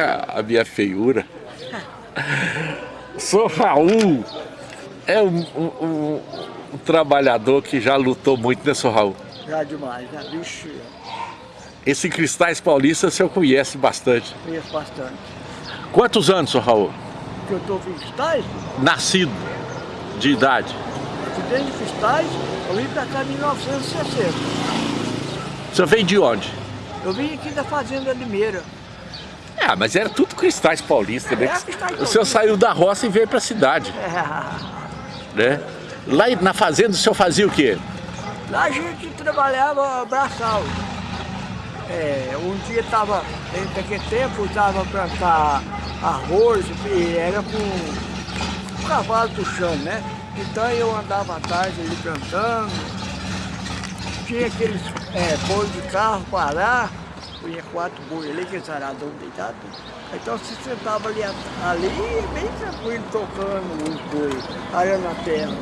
a minha feiura. Sou Raul. É um, um, um, trabalhador que já lutou muito, né, sou Raul? Já demais, já. Vixe. Esse Cristais Paulista o senhor conhece bastante? Conheço bastante. Quantos anos, sou Raul? Que eu estou Cristais? Nascido, de idade. Desde de Cristais, eu vim para cá em 1960. O senhor veio de onde? Eu vim aqui da Fazenda Limeira. Ah, mas era tudo cristais paulistas, né? Cristais o senhor saiu da roça e veio para a cidade. É. Né? Lá na fazenda o senhor fazia o quê? Lá a gente trabalhava braçal. É, um dia estava, naquele tempo, estava plantar arroz, e era com um cavalo puxando, né? Então eu andava à tarde ali plantando, tinha aqueles é, de carro parar, punha quatro boi ali, aqueles aradão deitado. Então se sentava ali, ali bem tranquilo, tocando os boi, arando a terra.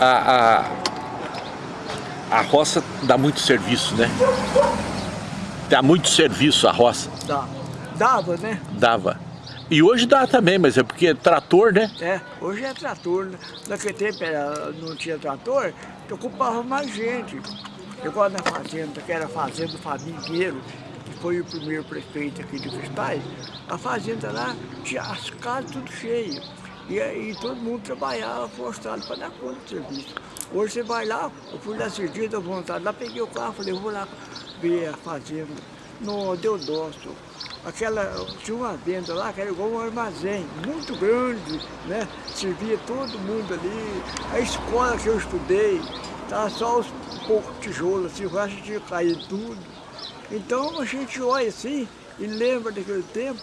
A, a, a roça dá muito serviço, né? Dá muito serviço a roça. Dá. Dava, né? Dava. E hoje dá também, mas é porque é trator, né? É, hoje é trator. Né? Naquele tempo era, não tinha trator, então ocupava mais gente. Igual na fazenda, que era a fazenda do Fabinho Pinheiro, que foi o primeiro prefeito aqui de Cristais, a fazenda lá tinha as casas tudo cheias. E aí todo mundo trabalhava forçado para dar conta do serviço. Hoje você vai lá, eu fui lá esses dias da vontade, lá peguei o carro, falei, vou lá ver a fazenda. Não, deu dó, aquela, tinha uma venda lá que era igual um armazém, muito grande, né? Servia todo mundo ali. A escola que eu estudei, estava só os poucos tijolos, assim, o resto tinha caído tudo. Então a gente olha assim e lembra daquele tempo,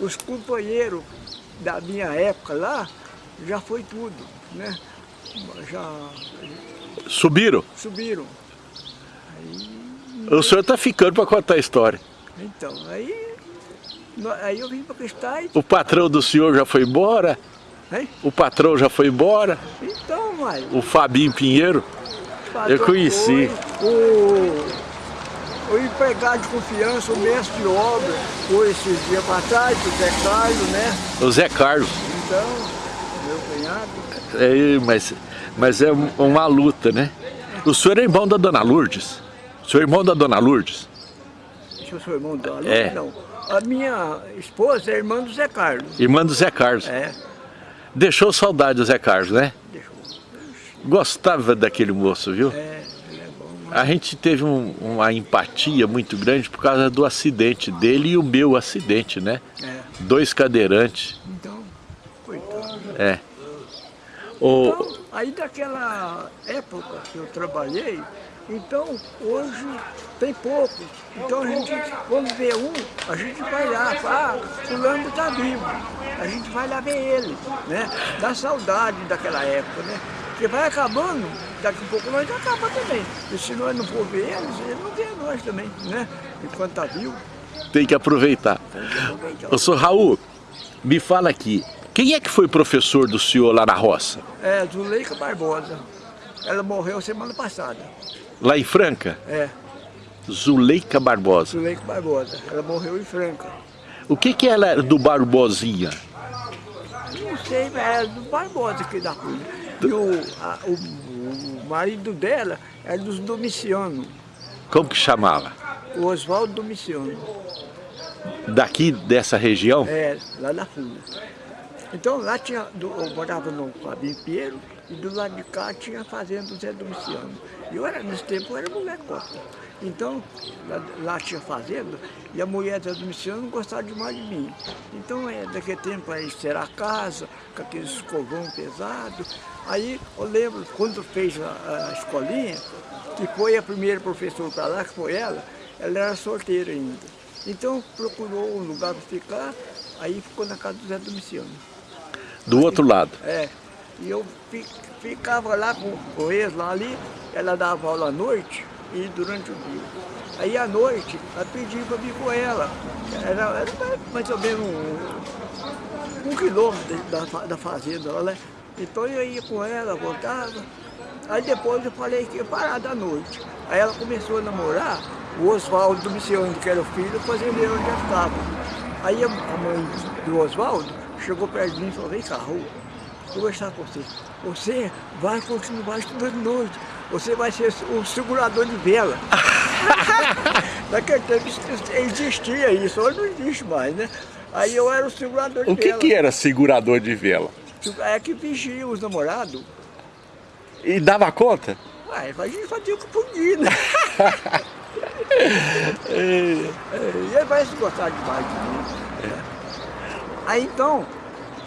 os companheiros da minha época lá, já foi tudo, né? Já... Subiram? Subiram. Aí... O senhor está ficando para contar a história. Então, aí Aí eu vim para Cristais. O patrão do senhor já foi embora? Hein? O patrão já foi embora? Então, mas... O Fabinho Pinheiro? Eu conheci. o, o empregado de confiança, o mestre de obra, foi esses dias para trás, o Zé Carlos, né? O Zé Carlos. Então, meu cunhado. É, mas, mas é uma luta, né? O senhor é irmão da Dona Lourdes? O senhor é irmão da Dona Lourdes? Eu sou irmão da Lourdes? É. Não. A minha esposa é irmã do Zé Carlos. Irmã do Zé Carlos. É. Deixou saudade do Zé Carlos, né? Deixou. Gostava daquele moço, viu? É, ele é bom. A gente teve um, uma empatia muito grande por causa do acidente dele e o meu acidente, né? É. Dois cadeirantes. Então, coitado. É. O... Então, aí daquela época que eu trabalhei, então, hoje tem poucos. Então a gente, quando vê um, a gente vai lá, fala, ah, fulano está vivo. A gente vai lá ver ele, né? Dá saudade daquela época, né? Porque vai acabando, daqui a pouco nós acaba também. E se nós não for ver eles, eles não vê nós também, né? Enquanto está vivo. Tem que aproveitar. Ô, senhor Raul, me fala aqui, quem é que foi professor do senhor lá na roça? É, Zuleika Barbosa. Ela morreu semana passada. Lá em Franca? É. Zuleika Barbosa. Zuleika Barbosa. Ela morreu em Franca. O que que ela era do Barbosinha? Não sei, era do Barbosa aqui da rua. E o, a, o, o, marido dela era dos Domiciano. Como que chamava? O Oswaldo Domiciano. Daqui dessa região? É, lá da Funda. Então lá tinha, eu morava no Fabinho Pinheiro, e do lado de cá tinha a fazenda do Zé Domiciano. E eu era, nesse tempo eu era mulher cota. Então, lá, lá, tinha fazenda, e a mulher do Zé Domiciano não gostava demais de mim. Então, é, daquele tempo, aí será a casa, com aqueles escovão pesado. Aí, eu lembro, quando fez a, a escolinha, que foi a primeira professora para lá, que foi ela, ela era solteira ainda. Então, procurou um lugar para ficar, aí ficou na casa do Zé Domiciano. Do aí, outro lado? É. E eu ficava lá com, com eles lá ali, ela dava aula à noite e durante o dia. Aí à noite, ela pedia para vir com ela. Era, era mais ou menos um, um quilômetro da, da fazenda lá, né? Então eu ia com ela, voltava. Aí depois eu falei que ia parar da noite. Aí ela começou a namorar o Oswaldo Domiciano, que era o filho, fazendeiro onde eu estava. Aí a mãe do Oswaldo chegou perto de mim e falou, vem cá, Raul, vou conversar com você. Você vai continuar estudando noite. Você vai ser o segurador de vela. Naquele tempo existia isso, hoje não existe mais, né? Aí eu era o segurador de que vela. O que era segurador de vela? É que vigia os namorados. E dava conta? Ué, a gente fazia o que podia, né? e ele vai se gostar demais de mim. É. Aí então,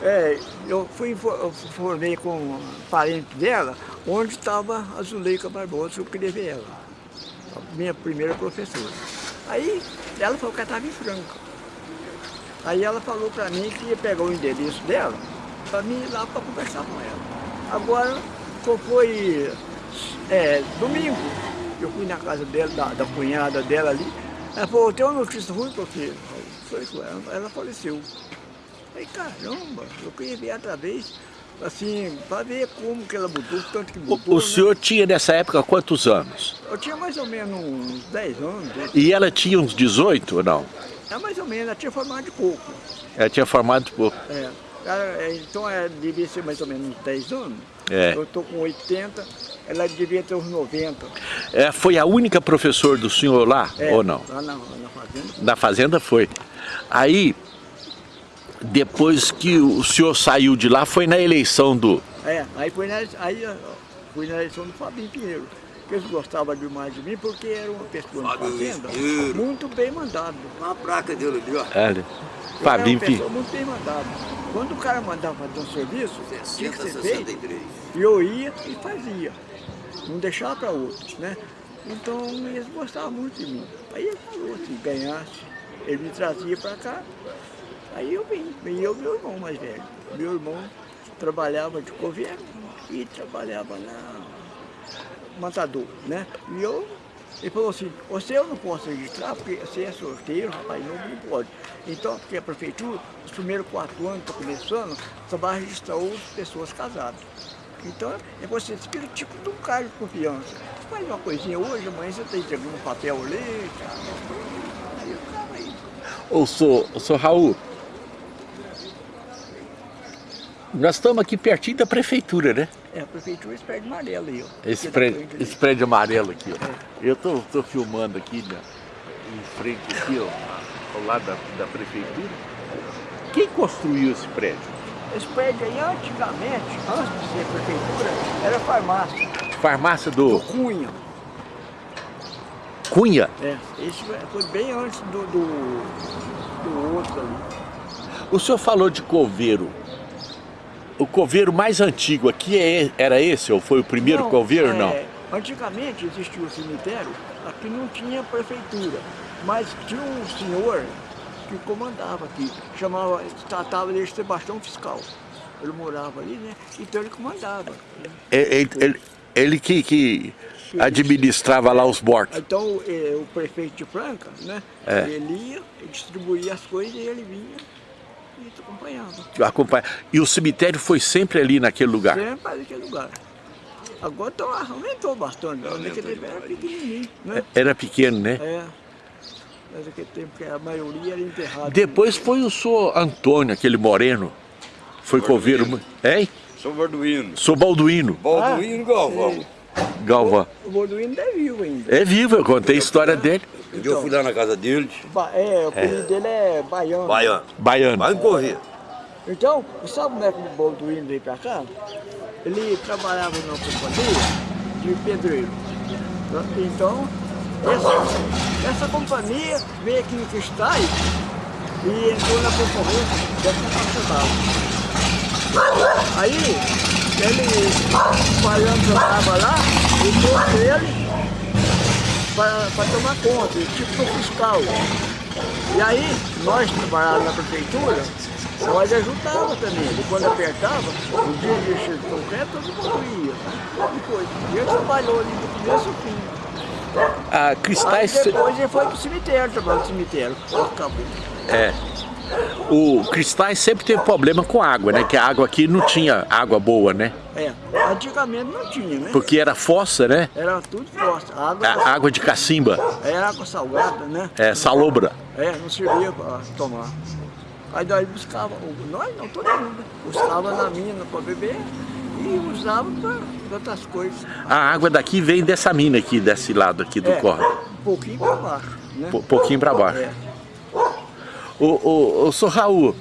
é, eu fui eu formei com um parente dela, onde estava a Zuleika Barbosa, eu queria ver ela, minha primeira professora. Aí ela falou que ela estava em Franca. Aí ela falou para mim que ia pegar o endereço dela para mim ir lá para conversar com ela. Agora, foi é, domingo, eu fui na casa dela, da, da cunhada dela ali, ela falou, tem uma notícia ruim para você. Ela, ela faleceu. Falei, caramba, eu queria ver outra vez, assim, para ver como que ela mudou, tanto que mudou. O, o né? senhor tinha nessa época quantos anos? Eu tinha mais ou menos uns 10 anos. E ela tinha uns 18 ou não? É mais ou menos, ela tinha formado de pouco. Ela tinha formado de pouco. É. Ela, então ela devia ser mais ou menos uns 10 anos. É. Eu estou com 80, ela devia ter uns 90. É, foi a única professora do senhor lá, é, ou não? Lá na, na fazenda. Na fazenda foi. Aí, depois que o senhor saiu de lá, foi na eleição do... É, aí foi na, aí, fui na eleição do Fabinho Pinheiro. Que eles gostavam demais de mim porque era uma pessoa na fazenda Pinheiro. muito bem mandado. Uma placa dele ali, ó. É, Fabinho Pinheiro. muito bem mandado. Quando o cara mandava fazer um serviço, 60, tinha que ser 63. feito, e eu ia e fazia. Não deixava para outros, né? Então eles gostavam muito de mim. Aí ele falou, se ganhasse, ele me trazia para cá. Aí eu vim, e eu meu irmão mais velho. Meu irmão trabalhava de governo e trabalhava na matador, né? E eu, ele falou assim, você eu não posso registrar porque você é sorteiro, rapaz, não, não pode. Então, porque a prefeitura, os primeiros quatro anos, está começando, só vai registrar outras pessoas casadas. Então, é você fica tipo de um cara de confiança. Você faz uma coisinha hoje, amanhã você está entregando um papel ali, aí eu ficava aí. Ô, sou, sou Raul, nós estamos aqui pertinho da prefeitura, né? É, a prefeitura esse prédio amarelo aí, ó. Esse, prédio, esse prédio amarelo aqui, ó. É. Eu tô, tô filmando aqui né, em frente aqui, ó, ao lado da, da prefeitura. Quem construiu esse prédio? Esse prédio aí, antigamente, antes de ser prefeitura, era farmácia. Farmácia do... Do Cunha. Cunha? É, esse foi bem antes do, do, do outro ali. O senhor falou de coveiro o coveiro mais antigo aqui é, era esse, ou foi o primeiro não, coveiro, é, não? Antigamente existia o cemitério, aqui não tinha prefeitura, mas tinha um senhor que comandava aqui, chamava, tratava de Sebastião Fiscal. Ele morava ali, né? Então ele comandava. É, ele, ele, ele que, que administrava lá os bortos. Então é, o prefeito de Franca, né? É. Ele ia, distribuía as coisas e ele vinha e acompanhava. Acompanha. E o cemitério foi sempre ali naquele lugar? Sempre ali naquele lugar. Agora então, aumentou bastante, naquele tempo era pequenininho. Né? É, era pequeno, né? É. Mas naquele tempo que a maioria era enterrada. Depois foi o senhor Antônio, aquele moreno, foi coveiro. Hein? Sou Balduino. Sou Balduino. Balduino ah, Galvão. Galvão. O, o Balduino é vivo ainda. É vivo, eu contei a história dele. Então, eu fui lá na casa dele. É, o apelido é. dele é Baiano. Baiano. Baiano. Baiano Corrêa. Então, sabe como é que o Balduino veio pra cá? Ele trabalhava numa companhia de pedreiro. Então, essa, essa companhia veio aqui em Cristais e entrou na concorrência dessa nacional. Aí, ele, o Baiano trabalhava lá e trouxe ele para tomar conta, tipo fiscal. E aí, nós trabalhávamos na prefeitura, nós ajudava também. E quando apertava, o dia de encher de concreto, todo mundo ia. Depois, ele trabalhou ali do começo ao fim. Ah, cristais... Aí depois ele foi pro cemitério, trabalhou no cemitério. Acabou. É. O Cristais sempre teve problema com água, né? Que a água aqui não tinha água boa, né? É, antigamente não tinha, né? Porque era fossa, né? Era tudo fossa. Água, A água de cacimba, era água salgada, né? é salobra. É, não servia para tomar. Aí daí buscava, nós não, todo mundo, buscava na mina para beber e usava para outras coisas. A água daqui vem dessa mina aqui, desse lado aqui do É, um pouquinho para baixo, né? Pouquinho para baixo. É. Ô, ô, ô, Raul,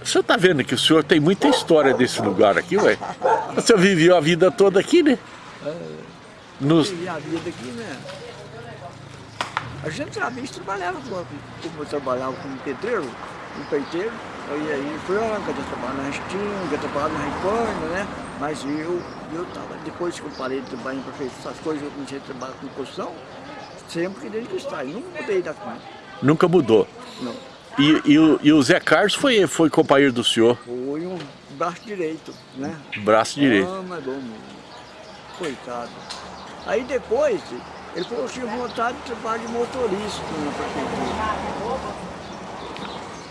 o senhor tá vendo que o senhor tem muita história desse lugar aqui, ué? O senhor viveu a vida toda aqui, né? Nos... E a vida aqui, né? A gente trabalhava, trabalhava como, como eu trabalhava como pedreiro, um peiteiro, aí aí franca, eu trabalhava na Restinga, eu trabalhava na Repanha, né? Mas eu, eu tava, depois que eu parei de trabalhar em prefeitura, essas coisas, eu comecei a trabalhar com construção, sempre que desde que está, nunca mudei daqui, Nunca mudou. não. E, e o, e o Zé Carlos foi, foi companheiro do senhor, Foi um braço direito, né? braço direito. Ah, mas bom, coitado. Aí depois, ele falou que tinha vontade de trabalhar de motorista na prefeitura.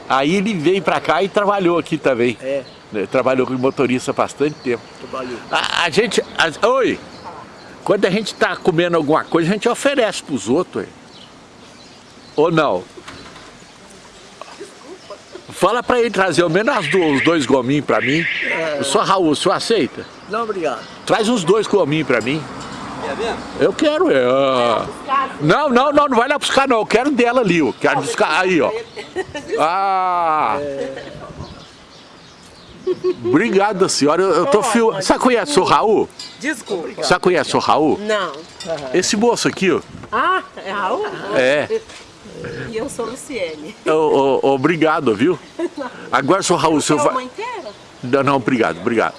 Aí ele veio pra cá e trabalhou aqui também. É, né? Trabalhou com motorista há bastante tempo. trabalhou. A, a gente... a- oi! Quando a gente tá comendo alguma coisa, a gente oferece pros outros. Ou não? Fala pra ele trazer ao menos as do- os dois gominhos pra mim. O senhor Raul, o senhor aceita? Não, obrigado. Traz uns dois gominhos pra mim. É mesmo? Eu quero, é. ah. Não, não, não, não vai lá buscar não. Eu quero dela ali, ó. Quero buscar aí, ó. Ah! Obrigado, senhora. Eu, eu tô filmando. Você conhece o Raul? Desculpa. Você conhece o Raul? Não. Esse moço aqui, ó. Ah, é Raul? É. E eu sou Luciene. Ô, ô, obrigado, viu? Agora, seu Raul, o senhor uma vai. inteira? Não, não, obrigado, obrigado.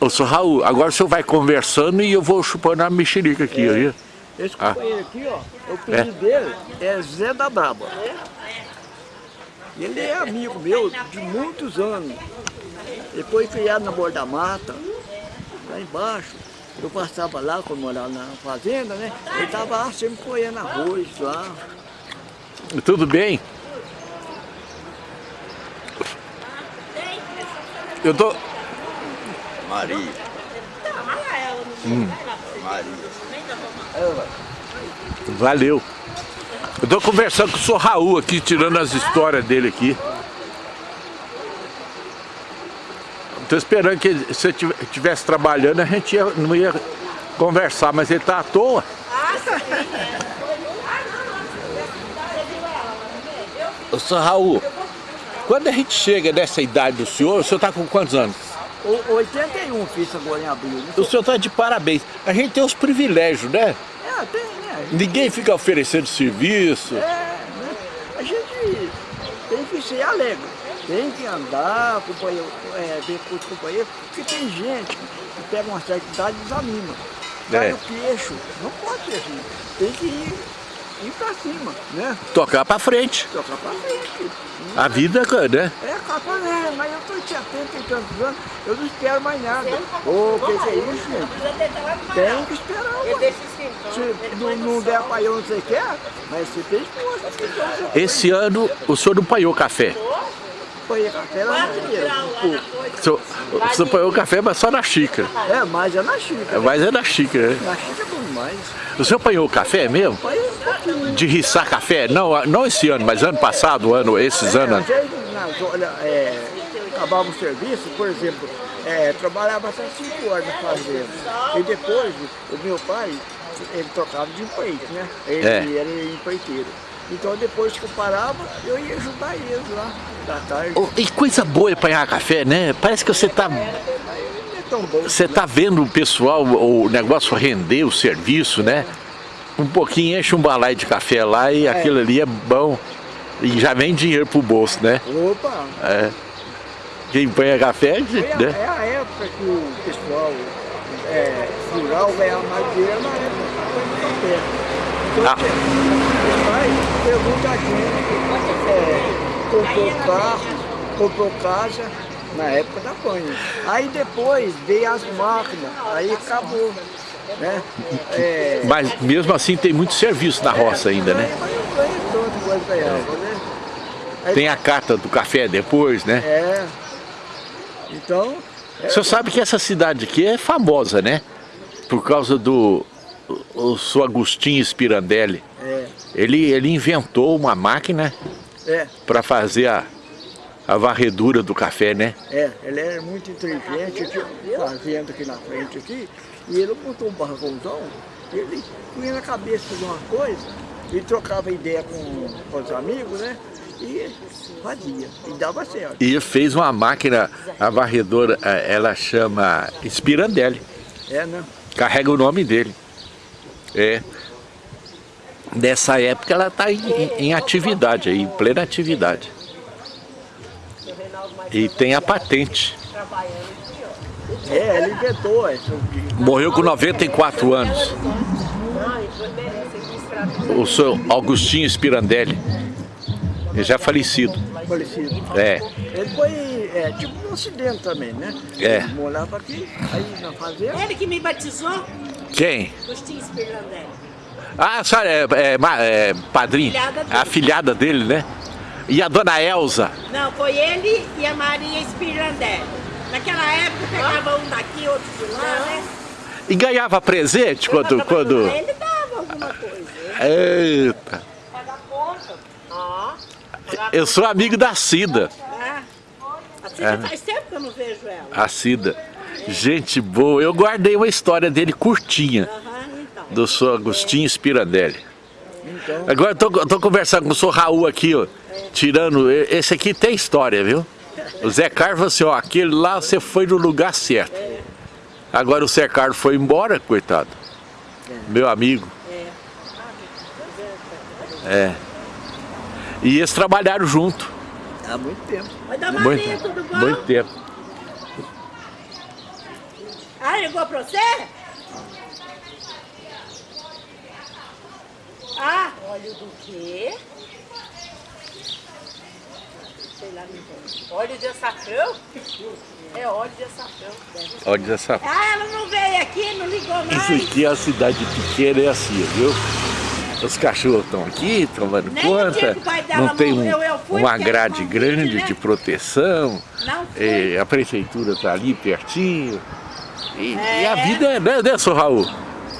Ô, seu Raul, agora o senhor vai conversando e eu vou chupando a mexerica aqui, ó. Esse Ah. companheiro aqui, ó, o apelido dele é Zé da Braba. Ele é amigo meu de muitos anos. Ele foi criado na Borda da Mata, lá embaixo. Eu passava lá quando morava na fazenda, né? Ele estava lá sempre colhendo arroz lá. Tudo bem? Eu tô. Maria. Hum. Maria. Valeu. Eu tô conversando com o senhor Raul aqui, tirando as histórias dele aqui. Tô esperando que ele- se ele estivesse trabalhando, a gente ia- não ia conversar, mas ele tá à toa. Ô, Raul, quando a gente chega nessa idade do senhor, o senhor tá com quantos anos? O 81 fiz agora em abril. Né? O senhor tá de parabéns. A gente tem os privilégios, né? É, tem, né? Ninguém fica oferecendo serviço. É, né? A gente tem que ser alegre, tem que andar, companheiro, é, ver com os companheiros, porque tem gente que pega uma certa idade e desanima. Cai É. o queixo, não pode ser assim. Tem que ir, ir pra cima, né? Tocar pra frente. Tocar pra frente. A vida, né? É capa, né? Mas eu tô de 70 e tantos anos, eu não espero mais nada. Ô, o que, que é isso, gente? Tem que esperar, ué. Se não, não der pra eu onde você quer, mas você tem esposa. Então você Esse ano o senhor não paiou café. Foi café lá no dinheiro. O senhor, o paiou café, mas só na xícara. É, mas é na xícara. Mas é na xícara, né? Na xícara é bom demais. O senhor apanhou café mesmo? Pouquinho. De riçar café? Não, não esse ano, mas ano passado, ano, esses É, anos. às vezes, nas horas, é, acabava o serviço, por exemplo, é, trabalhava até 5 horas na fazenda. E depois, o meu pai, ele trocava de empreito, né? Ele É. era empreiteiro. Então depois que eu parava, eu ia ajudar eles lá, da tarde. Oh, E coisa boa é apanhar café, né? Parece que você tá, Não é bom. você tá vendo o pessoal, o negócio render, o serviço, né? Um pouquinho enche um balai de café lá e aquilo ali é bom. E já vem dinheiro pro bolso, né? Opa! É. Quem apanha café, Foi a, né? é a época que o pessoal é, rural ganhava mais dinheiro na época do café. Então, Ah. pergunta a gente, é, comprou carro, comprou casa na época da panha. Aí depois veio as máquinas, aí acabou. Né? É, Mas mesmo assim tem muito serviço na roça ainda, né? Aí- Tem a carta do café depois, né? É. Então, O senhor sabe que essa cidade aqui é famosa, né? Por causa do o, o seu Agostinho Spirandelli. é, Ele, ele inventou uma máquina é, para fazer a, a varredura do café, né? é. Ele é muito inteligente, tinha uma fazenda aqui na frente aqui, e ele montou um barracãozão, ele punha na cabeça de uma coisa, e trocava ideia com, com os amigos, né? E fazia, e dava certo. E fez uma máquina, a varredora, eh, ela chama Spirandelli. É, né? Carrega o nome dele. É. Nessa época ela está em, em- em atividade, aí, em plena atividade. E tem a patente. É, ele inventou essa. Morreu com 94 anos. O senhor Augustinho Spirandelli. Ele já é falecido. Falecido. É. Ele foi é, tipo um acidente também, né? É. Ele morava aqui, aí na fazenda. Ele que me batizou, Quem? Agostinho Spirlandelli. Ah, a senhora é, é, é padrinho? Filhada dele. A filhada dele, né? E a dona Elza? Não, foi ele e a Maria Spirlandelli. Naquela época pegava um daqui, outro de lá, né? E ganhava presente quando... quando... Ele dava alguma coisa. Eita! Pagar conta. Ó. Eu sou amigo da Cida. Ah. Assim É. faz tempo que eu não vejo ela. A Cida. Gente boa. Eu guardei uma história dele curtinha. Aham, então. Do senhor Agostinho Spirandelli. Então, Agora eu tô, eu tô conversando com o senhor Raul aqui, ó. Tirando. Esse aqui tem história, viu? O Zé Carlos falou assim, ó, aquele lá você foi no lugar certo. Agora o Zé Carlos foi embora, coitado. Meu amigo. É. E eles trabalharam junto. há muito tempo. Oi, da Muito, Maria, tudo bom? muito tempo. Ah, ligou pra você? Ah, óleo do quê? Sei lá, não. Óleo de açafrão? É óleo de açafrão. deve ser. Olha essa Ah, ela não veio aqui, não ligou mais. Isso aqui é uma cidade pequena, é assim, viu? Os cachorros estão aqui tomando Nem conta, não tem um- eu fui, uma grade grande né? de proteção, Não foi. é, a prefeitura está ali pertinho. E, e a É. vida é, né, né, seu Raul?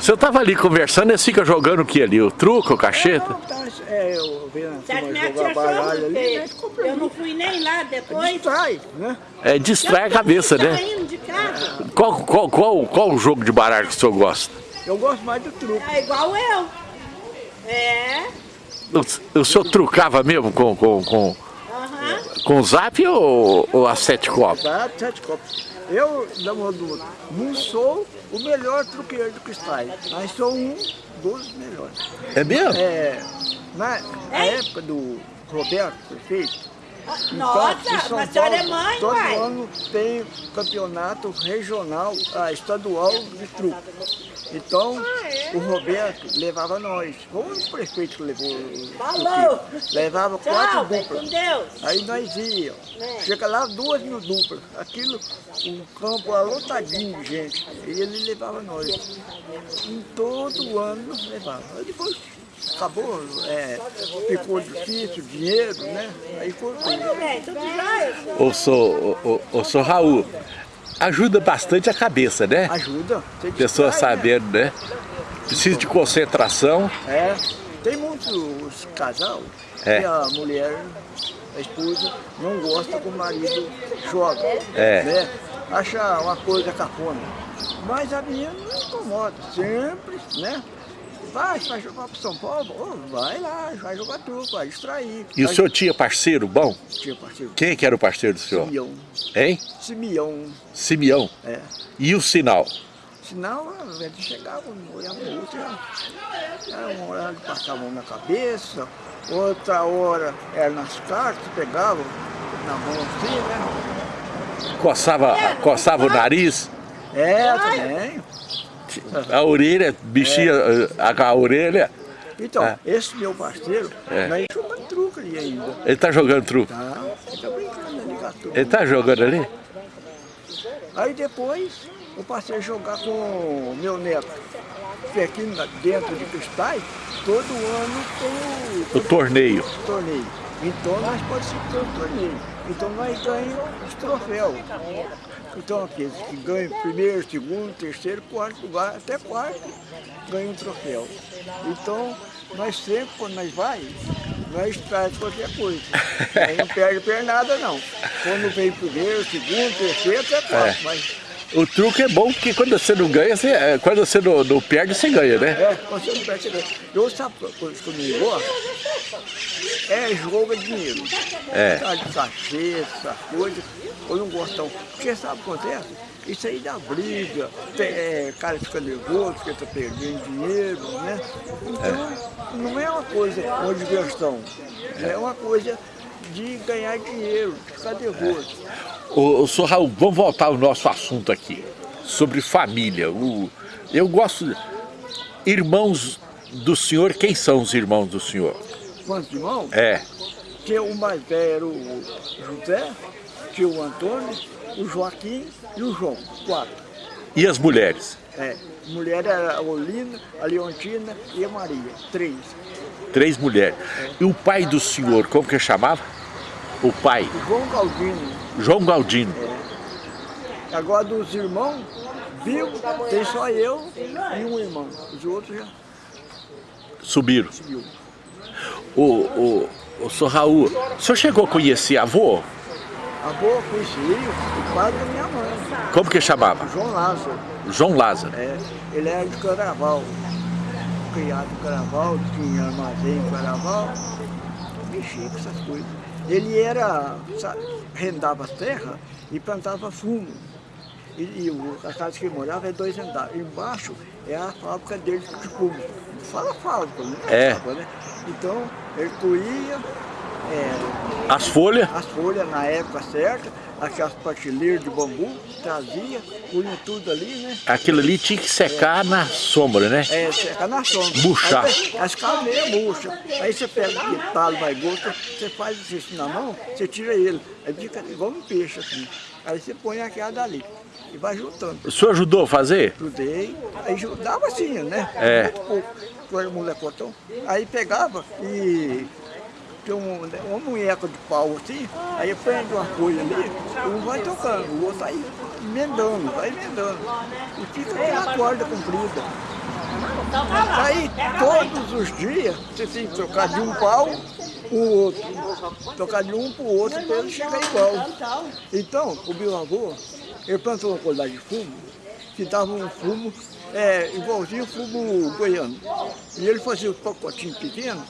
Você estava ali conversando, eles ficam jogando o que ali? O truco, o cacheta? Não, tá, é, eu vendo turma minha jogar baralho ali, né? eu não fui nem lá depois. Distrai, né? É, distrai a cabeça, né? Casa. Qual, qual, qual, qual o jogo de baralho que o senhor gosta? Eu gosto mais do truque. É igual eu. É. O, o senhor trucava mesmo com, com, com, com o zap ou, ou a sete copos? Tá, sete copos. Eu, na mão do outro, não sou o melhor truqueiro do cristal, mas sou um dos melhores. É mesmo? É, na, na época do Roberto, prefeito, Nossa, Então, mas a senhora é mãe, todo pai. ano tem campeonato regional, ah, estadual de truque. Então, Ah, é? o Roberto levava nós. Foi o prefeito que levou o Falou. Levava quatro Tchau, com duplas. Aí nós íamos. É. Chega lá, duas mil duplas. Aquilo, o campo lotadinho de gente. E ele levava nós. Em todo ano levava. Aí depois acabou, é, ficou difícil, dinheiro, né? Aí cortou. Ô, sou, ô, ô, sou Raul, ajuda bastante a cabeça, né? Ajuda. Pessoa né? sabendo, né? Precisa de concentração. É. Tem muitos casal É. que a mulher, a esposa, não gosta que o marido joga. É. Né? Acha uma coisa cafona. Mas a minha não incomoda. Sempre, né? Vai, vai jogar para São Paulo? Ô, vai lá, vai jogar truco, vai distrair. E o Vai- senhor tinha parceiro bom? Tinha parceiro. Quem que era o parceiro do senhor? Simeão. Hein? Simeão. Simeão. É. E o sinal? Senão, a gente chegava, olhava no outro, era uma hora que passava a mão na cabeça, outra hora era nas cartas, pegava na mão assim, né? Coçava, coçava o nariz, É, também. A orelha, mexia a, a orelha. Então, É. esse meu parceiro, É. nós jogando truque ali ainda. Ele tá jogando truco. Tá? Ele tá brincando ali. Ele tá jogando ali? Aí depois eu passei a jogar com o meu neto. Que aqui na- dentro de cristais, todo ano tem O torneio. o torneio. Então nós participamos do torneio. Então nós ganhamos os troféus. Então aqueles que ganham primeiro, segundo, terceiro, quarto lugar, até quarto, ganham um troféu. Então nós sempre, quando nós vai, nós traz qualquer coisa. Aí não perde pernada não. Quando vem primeiro, segundo, terceiro, até quarto. É. Mas O truque é bom porque quando você não ganha, você, é, quando você não, não perde, você ganha, né? É, você não percebe. Eu sabe uma coisa que eu não gosto? É jogo de dinheiro. É. Tá de cachê, essa coisa. Eu não gosto não. Porque sabe o que acontece? Isso aí dá briga, tem, é, cara fica nervoso porque tá perdendo dinheiro, né? Então, não é uma coisa, uma diversão. É uma coisa de ganhar dinheiro, de ficar nervoso. Ô, ô, senhor Raul, vamos voltar ao nosso assunto aqui, sobre família. O, eu gosto... Irmãos do senhor, quem são os irmãos do senhor? Quantos irmãos? É, que o mais velho era o José, tinha o Antônio, o Joaquim e o João, quatro. e as mulheres? É, mulher era a Olina, a Leontina e a Maria, três. Três mulheres. E o pai do senhor, como que chamava? O pai, João Galdino, João Galdino. agora dos irmãos, viu, tem só eu e um irmão, os outros já Subiram. subiu. O, o, o senhor Raul, o senhor chegou a conhecer avô? A boa conheci o pai da minha mãe, Como que chamava? João Lázaro, João Lázaro. é, ele era de Caraval, criado em Caraval, tinha armazém em Caraval, mexia com essas coisas. Ele era, sabe, rendava as terras e plantava fumo. E, e a casa que ele morava é dois andares. Embaixo é a fábrica dele de fumo. Fala fábrica, né? É. Fábrica, né? Então, ele colhia é, As folhas? as folhas na época certa, aquelas prateleiras de bambu, trazia, punha tudo ali, né? Aquilo ali tinha que secar na sombra, né? É, seca na sombra. Murchar. Aí, as ficava meio murcha. Aí você pega aquele talo mais gosto, você faz isso na mão, você tira ele. Aí fica igual um peixe assim. Aí você põe aquela dali e vai juntando. O senhor ajudou a fazer? Ajudei, aí ajudava assim, né? É. Muito pouco, era molecotão. Aí pegava e tinha um, uma munheca de pau assim, aí prende uma folha ali, um vai tocando, o outro vai emendando, vai emendando. E fica aquela corda comprida. Aí todos os dias você tem que trocar de um pau o outro. Trocar de um para o outro para ele chegar igual. Então, o meu avô, ele plantou uma qualidade de fumo, que dava um fumo é, igualzinho o fumo goiano. E ele fazia um pacotinho pequeno,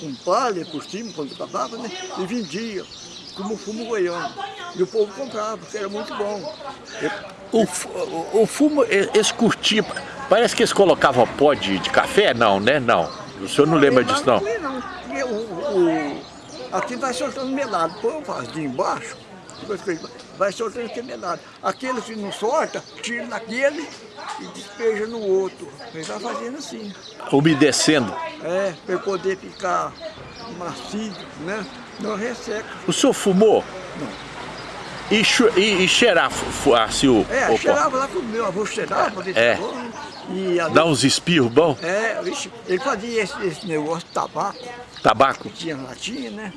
com palha por cima, quando acabava, né? E vendia como fumo goiano. E o povo comprava, porque era muito bom. O, o, o fumo, eles curtiam. Parece que eles colocavam pó de, de café? Não, né? Não. O senhor não lembra disso, não? Não, não. O, o- aqui vai soltando melado. Põe um vasinho embaixo, depois que ele vai soltando melado. Aquele que não solta, tira daquele e despeja no outro. Ele vai fazendo assim. Umedecendo. É, para poder ficar macio, né? Não resseca. O senhor fumou? Não. E, e, e cheirar assim, o, É, o cheirava lá com o meu avô, cheirava desse É. avô, né? E Dá uns espirros bom? É, ele fazia esse, esse negócio de tabaco. Tabaco? tinha latinha, né?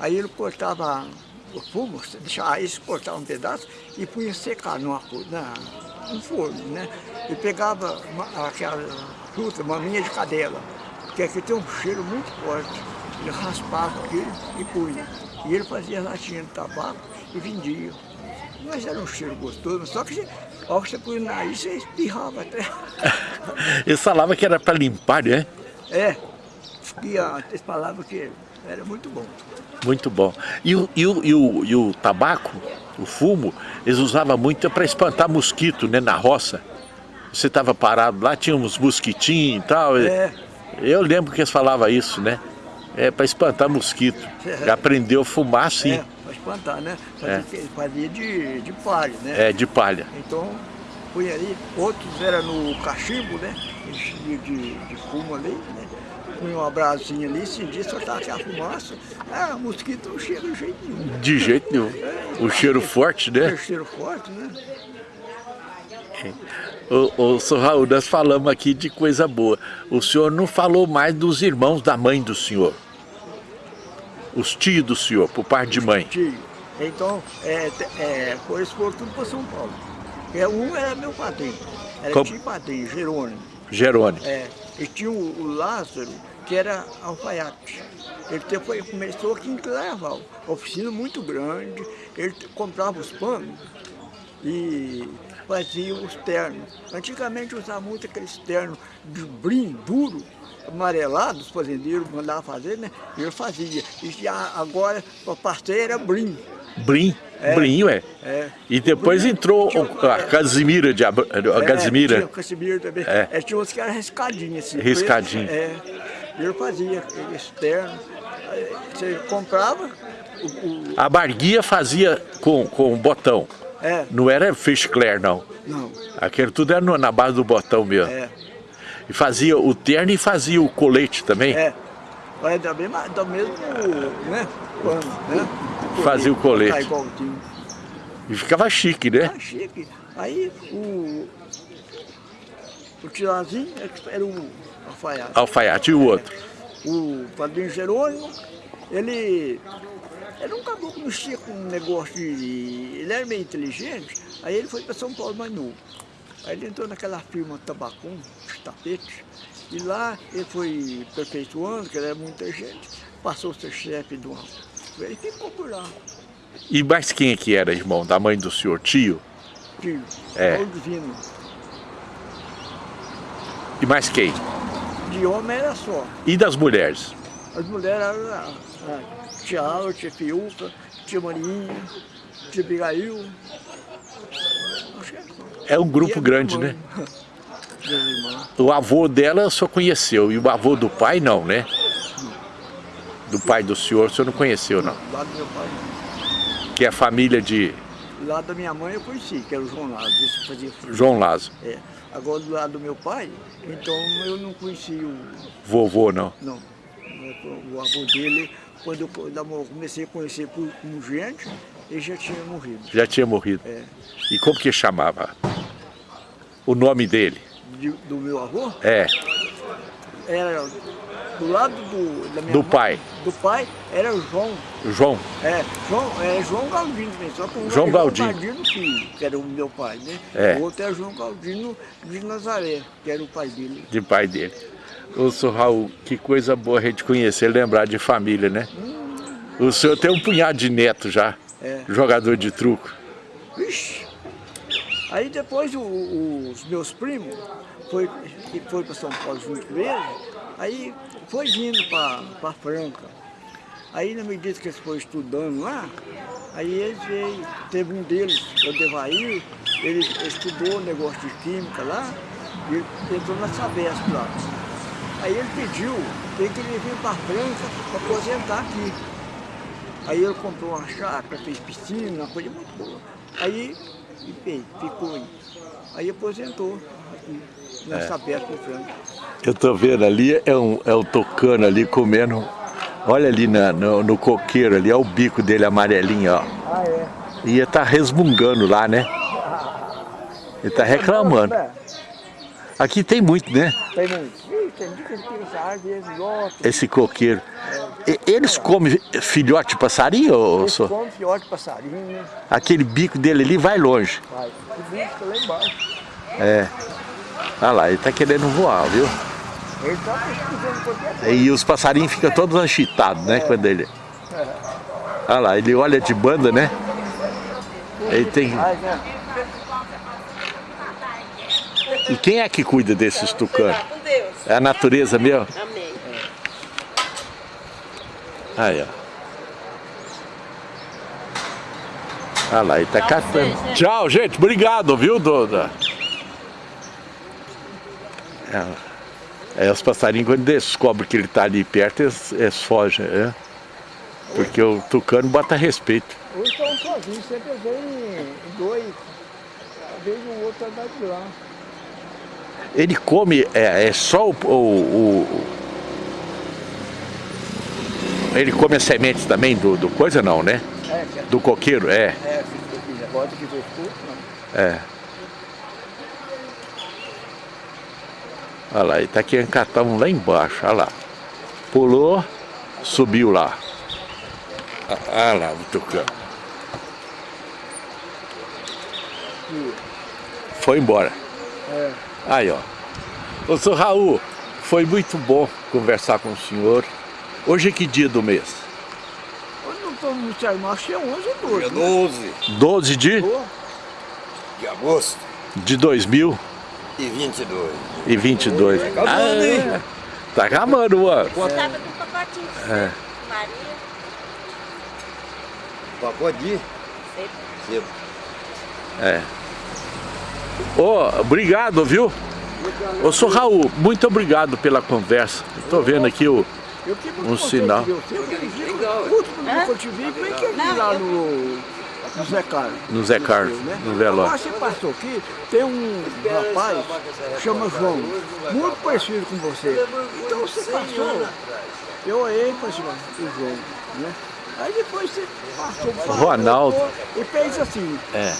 Aí ele cortava o fumo, deixava isso, cortava um pedaço e punha secar numa, na, no forno, né? E pegava uma- aquela fruta, maminha de cadela, que aqui tem um cheiro muito forte. Ele raspava aquilo e punha. E ele fazia latinha de tabaco e vendia. Mas era um cheiro gostoso, só que ao que você punha no nariz, você espirrava até. Eles falavam que era para limpar, né? É, e a, eles falavam que era muito bom. Muito bom. E o, e o, e o, e o tabaco, o fumo, eles usavam muito para espantar mosquito, né? Na roça. Você estava parado lá, tinha uns mosquitinhos e tal. É. Eu lembro que eles falavam isso, né? É para espantar mosquito. É. Aprendeu a fumar assim, É, para espantar, né? Fazia, É. fazia de, de palha, né? é, de palha. Então, punha ali, outros era no cachimbo, né? Enchia de, de fumo ali, né? Punha uma brasinha ali, acendia, soltava aquela fumaça. Ah, mosquito não chega de jeito nenhum. De jeito nenhum. O cheiro forte, né? Tem cheiro forte, né? Ô, ô, senhor Raul, nós falamos aqui de coisa boa. O senhor não falou mais dos irmãos da mãe do senhor. Os tios do senhor, por parte de mãe. Tio. Então, é, é, eles foram tudo para São Paulo. É, um era meu padrinho, era Como? tio padrinho, Jerônimo. Jerônimo. É, e tinha o, o Lázaro, que era alfaiate. Ele depois começou aqui em Claraval, oficina muito grande, ele comprava os panos e fazia os ternos. Antigamente usava muito aqueles ternos de brim duro, amarelado, os fazendeiros mandavam fazer, né? E ele fazia. E já agora a parceira era brim. Brim. Brim, é. É. E depois entrou o- a Casimira de Abra- a É, tinha Casimira. o Casimiro também. É. É. tinha uns que eram riscadinhos assim. Riscadinho. É. Ele fazia externo. Você comprava o, o- A Barguia fazia com, com botão. É, Não era fish clear, não. não. Aquele tudo era na base do botão mesmo. É. E fazia o terno e fazia o colete também. É. Mas mesma, do mesmo, né? Pano, né? Fazia o colete. Tá. E ficava chique, né? Ah, chique. Aí o. O Tilazinho era o alfaiate. Alfaiate e o outro. O padrinho Jerônimo, ele. Ele um caboclo que mexia com um negócio de. Ele era meio inteligente, aí ele foi para São Paulo mais novo. Aí ele entrou naquela firma Tabacum, de tapete, e lá ele foi perpetuando, que ele era muita gente, passou a ser chefe do. Ele ficou por lá, E mais quem é que era, irmão? Da mãe do senhor? Tio? tio, É. Paulo Divino. E mais quem? De homem era só. E das mulheres? As mulheres eram a, a tia Aula, tia Fiuca, tia Marinha, tia que é um grupo grande, né? O avô dela só conheceu, e o avô do pai não, né? Do pai do senhor, o senhor não conheceu, não. Do lado do meu pai, não. Que é a família de Do lado da minha mãe eu conheci, que era o João frio. João Lázaro. É. Agora do lado do meu pai, então eu não conheci o. Vovô, não. Não. O avô dele, quando eu comecei a conhecer como gente, ele já tinha morrido. Já tinha morrido. É. E como que chamava? O nome dele? De- do meu avô, É, era do lado do, da minha Do mãe, pai. Do pai era o João. João. É, João, é João Galdino também, só que um João era Galdino. João Galdino filho, que era o meu pai, né? É. O outro é João Galdino de Nazaré, que era o pai dele. de pai dele. Ô, senhor Raul, que coisa boa a gente conhecer, lembrar de família, né? O senhor tem um punhado de neto já, É. jogador de truco. Vixe! Aí depois o- o- os meus primos foi, foi para São Paulo junto com ele, aí foi vindo para Franca. Aí na medida que eles foram estudando lá, aí eles veio, teve um deles, o Devair, ele estudou negócio de química lá, e ele entrou na Sabesp lá. Aí ele pediu que ele vir para Franca para aposentar aqui. Aí ele comprou uma chácara, fez piscina, uma coisa muito boa. Aí e fez, ficou aí. Aí aposentou aqui, na É. Eu tô vendo ali, é um, é um tocano ali comendo. Olha ali na- no, no coqueiro ali, olha o bico dele amarelinho, ó. Ah, é? Ia tá resmungando lá, né? Ele tá reclamando. É, Aqui tem muito, né? Tem muito. Esse coqueiro. E- Eles comem filhote de passarinho, ô, Eles senhor? comem fiote de passarinho, né? Aquele bico dele ali vai longe. Vai. O bicho fica lá embaixo. É. Olha lá, ele tá querendo voar, viu? E os passarinhos ficam todos anchitados, né? Quando ele. Olha lá, ele olha de banda, né? Ele tem. E quem é que cuida desses tucanos? É a natureza mesmo? Amém. Aí, ó. Olha lá, ele tá catando. Tchau, gente. Obrigado, viu, Doda? É, é, os passarinhos, quando descobrem que ele tá ali perto, eles, eles fogem, é. Porque o tucano bota respeito. Hoje estão sozinhos, sempre vem em dois. Às vezes o outro andar de lá. Ele come, é, é só o, o- o- Ele come as sementes também do, do coisa não, né? É, que é, Do coqueiro, é. é agora que foi escuto, não. É. Olha lá, ele tá lá embaixo, olha lá. Pulou, subiu lá. Ah, ah lá, o Tucano. Foi embora. É. Aí, ó. Ô, seu Raul, foi muito bom conversar com o senhor. Hoje é que dia do mês? Hoje não estamos no acho que é 11 ou 12. Dia né? 12 12 de, de agosto de 2022. E 22. Ah, acabando, hein? é. Tá acabando, mano. Do pacotinho de É. Maria. Sebo. sebo. É. Ô, obrigado, viu? Ô, sou Raul, muito obrigado pela conversa. Eu tô vendo aqui o... Eu Um sinal. você, eu que eu te vi, bem que eu vi Não, lá eu- no, no Zé Carlos. No Zé Carlos, né? no velório. Agora você passou aqui, tem um rapaz que chama João, muito parecido com você. Então você passou, eu olhei e falei assim, "Ó, o João, né? Aí depois você passou, Ronaldo. e fez assim. É,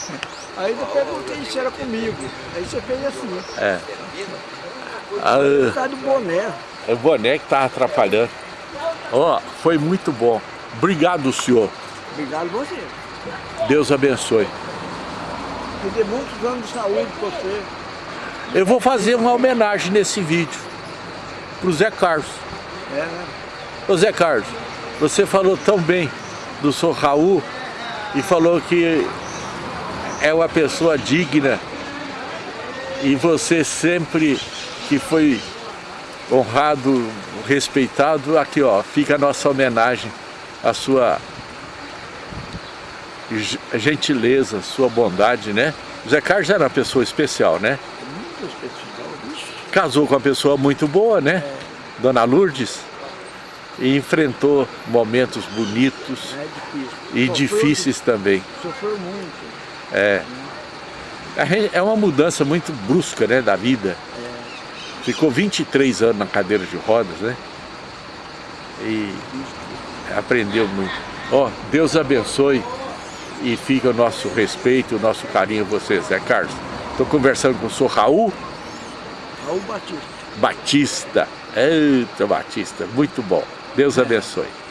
Aí eu perguntei se era comigo. Aí você fez assim, é. Ah, causa do boné. o boné que tá atrapalhando. Ó, foi muito bom. Obrigado, senhor. Obrigado você. Deus abençoe. Me dê muitos anos de saúde pra você. Eu vou fazer uma homenagem nesse vídeo pro Zé Carlos. É, né? Ô Zé Carlos, você falou tão bem do Sr. Raul e falou que é uma pessoa digna e você sempre que foi honrado, respeitado, aqui ó, fica a nossa homenagem à sua gentileza, sua bondade, né? O Zé Carlos era uma pessoa especial, né? Muito especial. Vixe, casou com uma pessoa muito boa, né? Dona Lourdes. E enfrentou momentos bonitos é e Sofreu- difíceis também. Sofreu muito. É. É uma mudança muito brusca, né, da vida. Ficou 23 anos na cadeira de rodas, né? E aprendeu muito. Ó, Deus abençoe e fica o nosso respeito, o nosso carinho a você, Zé Carlos. Estou conversando com o senhor Raul Raul Batista. Batista. Eita, Batista, muito bom. Deus abençoe.